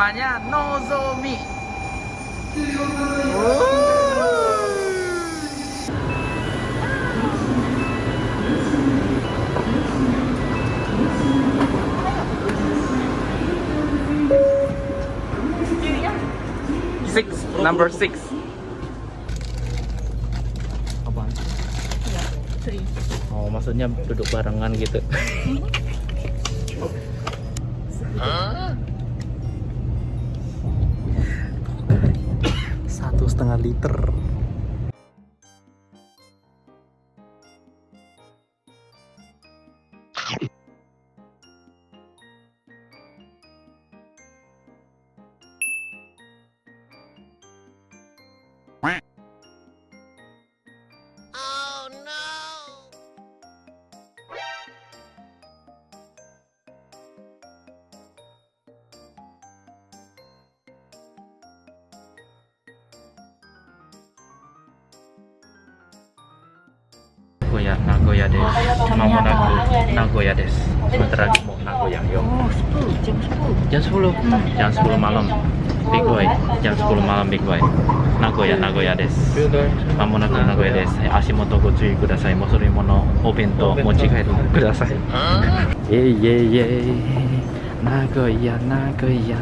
namanya Nozomi. Six, number six. Apaan? Oh, maksudnya duduk barengan gitu. Satu setengah liter. 古屋名古屋です。まもなく名古屋です。bentar 名古屋名古屋です。まもなく名古屋です。足元ご注意ください。もそれものお弁当持ち帰ってください。イェイイェイイェイ。名古屋名古屋。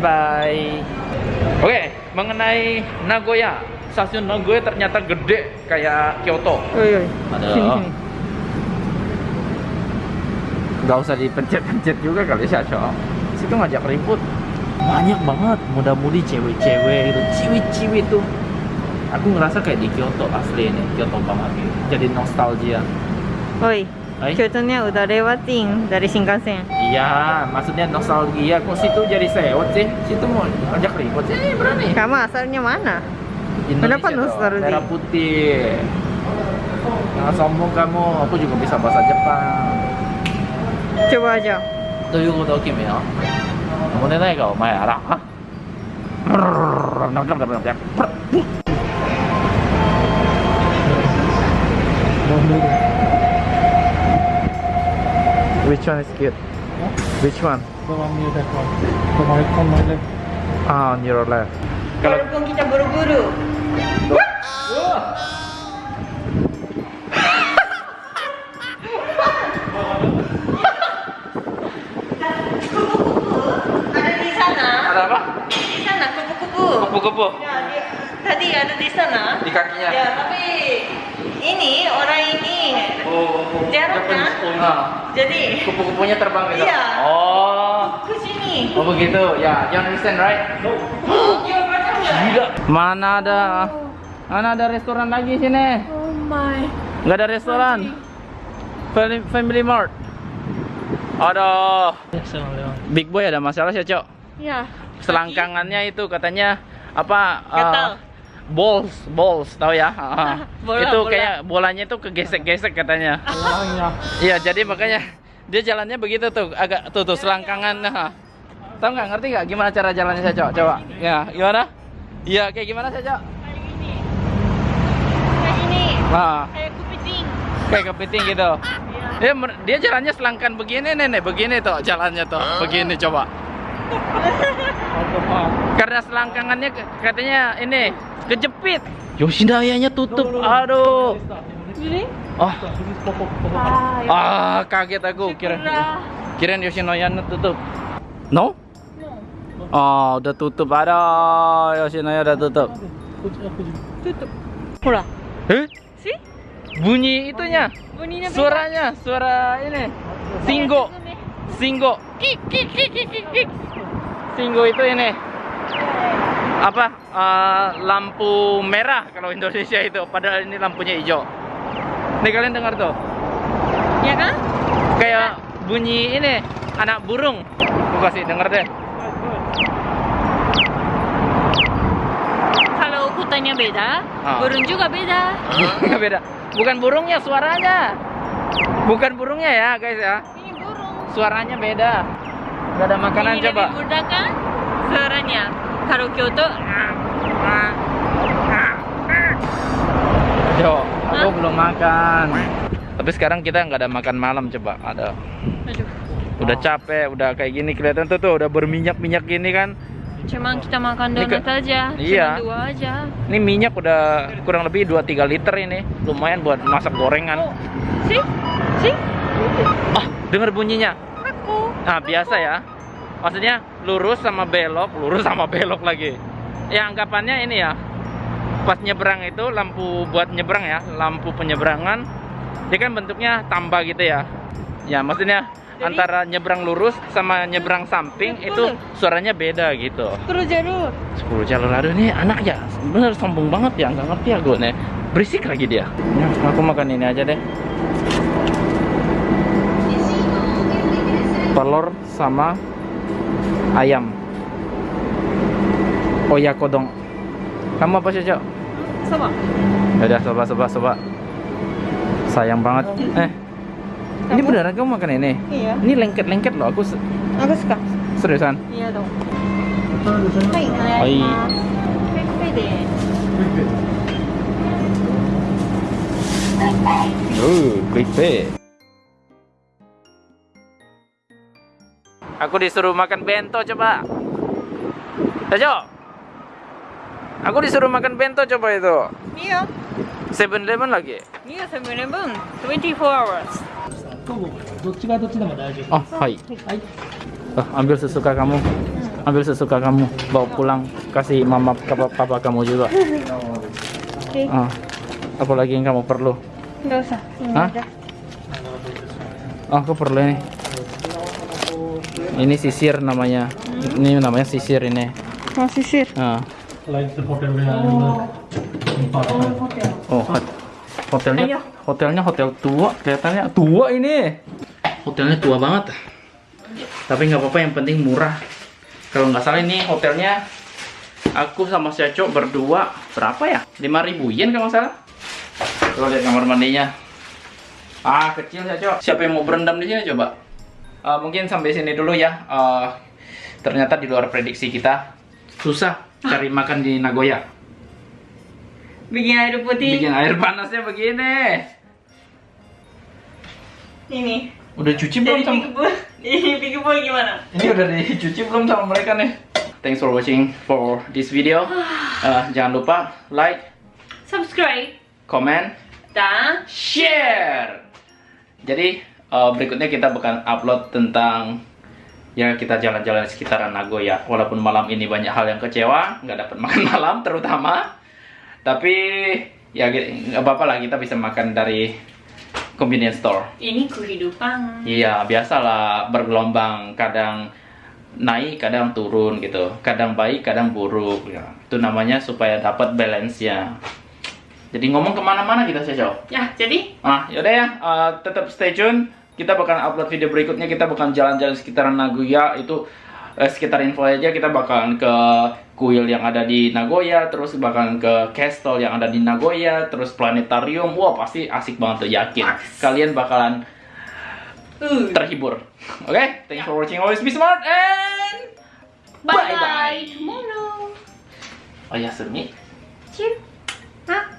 Bye bye. Oke, mengenai Nagoya, stasiun Nagoya ternyata gede kayak Kyoto. Oi, oi. Ada. Sini, sini. Gak usah dipencet-pencet juga kali ya, Cok. Situ ngajak ribut. Banyak banget muda-mudi cewek-cewek gitu, ciwi-ciwi tuh. Aku ngerasa kayak di Kyoto asli ini, Kyoto banget gitu. Jadi nostalgia. Oi. Eh? Contohnya udah lewatin dari Shinkansen. Iya, maksudnya nostalgia. Kok situ jadi sewot sih? Situ mau ajak ribut sih berani. Kamu asalnya mana? Indonesia Kenapa nostalgia? Merah putih. Nah, sombong kamu. Aku juga bisa bahasa Jepang. Coba aja. Tuh yuk udah oke ya. Kamu nanya kau, Maya lah. Which one is cute? Which one? The one near that one. The one on my left. Ah, on your left. Kalau Walaupun kita buru-buru. Jadi kupu-kupunya terbang gitu. Iya. Oh. ke sini. Oh begitu, ya, you understand right? Macam Gila. Mana ada, mana ada restoran lagi sini? Oh my. Nggak ada restoran. Family, Family Mart. Aduh, Big Boy ada masalah sih, Cok. Ya. Selangkangannya itu katanya apa? Gatal. Balls, balls, tahu ya? Ah, Bola, itu bola. kayak bolanya itu kegesek-gesek katanya. Iya, jadi makanya dia jalannya begitu tuh, agak tuh tuh selangkangan. Nah. Tahu nggak ngerti nggak gimana cara jalannya saya coba? Coba. Ya, gimana? Iya, kayak gimana saya coba? Kayak ini. Nah, Kayak kepiting. kayak kepiting gitu. Dia mer- dia jalannya selangkan begini nenek, begini tuh jalannya tuh, begini coba. Karena selangkangannya katanya ini kejepit. Yoshidaya-nya tutup. Aduh. Ini? Oh. Ah, kaget aku kira. Kirain Yoshinoya tutup. No? No. Oh, udah tutup. Ada Yoshinoya udah tutup. Tutup. Hura. Eh? See? Bunyi itunya. Bunyinya. Suaranya, suara ini. Singgo. Singgo. Kik kik kik kik kik. Singgo itu ini. Apa? eh, lampu merah kalau Indonesia itu. Padahal ini lampunya hijau. Nih kalian dengar tuh. Ya kan? Kayak bunyi ini anak burung. Aku kasih denger deh. Kalau hutannya beda, Ah. burung juga beda. Nggak beda. Bukan burungnya, suaranya. Bukan burungnya ya, guys ya. Ini burung. Suaranya beda. Gak ada makanan ini coba. lebih mudah kan? Suaranya. Kalau Kyoto, Coba. ah, Oh belum makan. Tapi sekarang kita nggak ada makan malam coba. Ada. Aduh. Udah capek, udah kayak gini kelihatan tuh tuh udah berminyak-minyak gini kan. Cuman kita makan Ini ke- donat aja. Iya. Cuma dua aja. Ini minyak udah kurang lebih 2-3 liter ini. Lumayan buat masak gorengan. Oh. Si? Si? Ah, dengar bunyinya. Aku. Nah, biasa ya. Maksudnya lurus sama belok, lurus sama belok lagi. Ya anggapannya ini ya. Pas nyebrang itu lampu buat nyebrang ya, lampu penyeberangan. Dia kan bentuknya tambah gitu ya. Ya, maksudnya Jadi- antara nyebrang lurus sama nyebrang samping itu suaranya beda gitu. 10 jalur. 10 jalur aduh nih anak ya bener sombong banget ya nggak ngerti aku nih berisik lagi dia ya, aku makan ini aja deh telur sama ayam. Oyakodong kamu apa sih cok. Soba ya udah soba soba soba sayang banget. Eh kamu? ini beneran kamu makan ini? Iya. Ini lengket lengket loh aku aku suka. Seriusan? Iya dong. Hai, hai. Hai. Oh, quick pay. Aku disuruh makan bento coba. Ayo. Aku disuruh makan bento coba itu. Iya. Seven Eleven lagi. Iya, Seven Eleven. 24 hours. Oh, hai. Oh, ambil sesuka kamu. Ambil sesuka kamu. Bawa pulang. Kasih mama papa, papa kamu juga. Oke. Oh. Apalagi yang kamu perlu? Enggak usah. Hah? Oh, aku perlu ini. Ini sisir namanya. Ini namanya sisir ini. Mau sisir. Ah. Like the hotel we are Oh, hot- hotelnya hotelnya hotel tua kelihatannya tua ini. Hotelnya tua banget. Tapi nggak apa-apa yang penting murah. Kalau nggak salah ini hotelnya aku sama si Aco berdua berapa ya? 5000 yen kalau nggak salah. Coba lihat kamar mandinya. Ah, kecil ya, Cok. Siapa yang mau berendam di sini coba? Eh, mungkin sampai sini dulu ya. Eh, ternyata di luar prediksi kita susah cari makan di Nagoya. Bikin air putih. Bikin air panasnya begini. Ini. Udah cuci belum sama? Ini pikeball gimana? Ini udah dicuci belum sama mereka nih? Thanks for watching for this video. Eh, jangan lupa like, Subscribe. comment, Dan share. Jadi eh, berikutnya kita bakal upload tentang ya kita jalan-jalan sekitaran Nagoya. Walaupun malam ini banyak hal yang kecewa, nggak dapat makan malam terutama. Tapi ya nggak apa-apa lah kita bisa makan dari convenience store. ini kehidupan. Iya, biasalah bergelombang, kadang naik, kadang turun gitu. Kadang baik, kadang buruk. Ya. Itu namanya supaya dapat balance-nya. Jadi ngomong ke mana-mana kita sih, Cok. Ya, jadi Ah, yaudah ya, eh, tetap stay tune. Kita bakal upload video berikutnya. Kita bakal jalan-jalan sekitaran Nagoya. Itu eh, sekitar info aja. Kita bakalan ke kuil yang ada di Nagoya, terus bakalan ke castle yang ada di Nagoya, terus planetarium. Wah, pasti asik banget tuh, yakin. Kalian bakalan uh, terhibur. Oke, thanks for watching. Always be smart and bye Bye-bye. bye tomorrow. oh ya, Sumi. Cheers.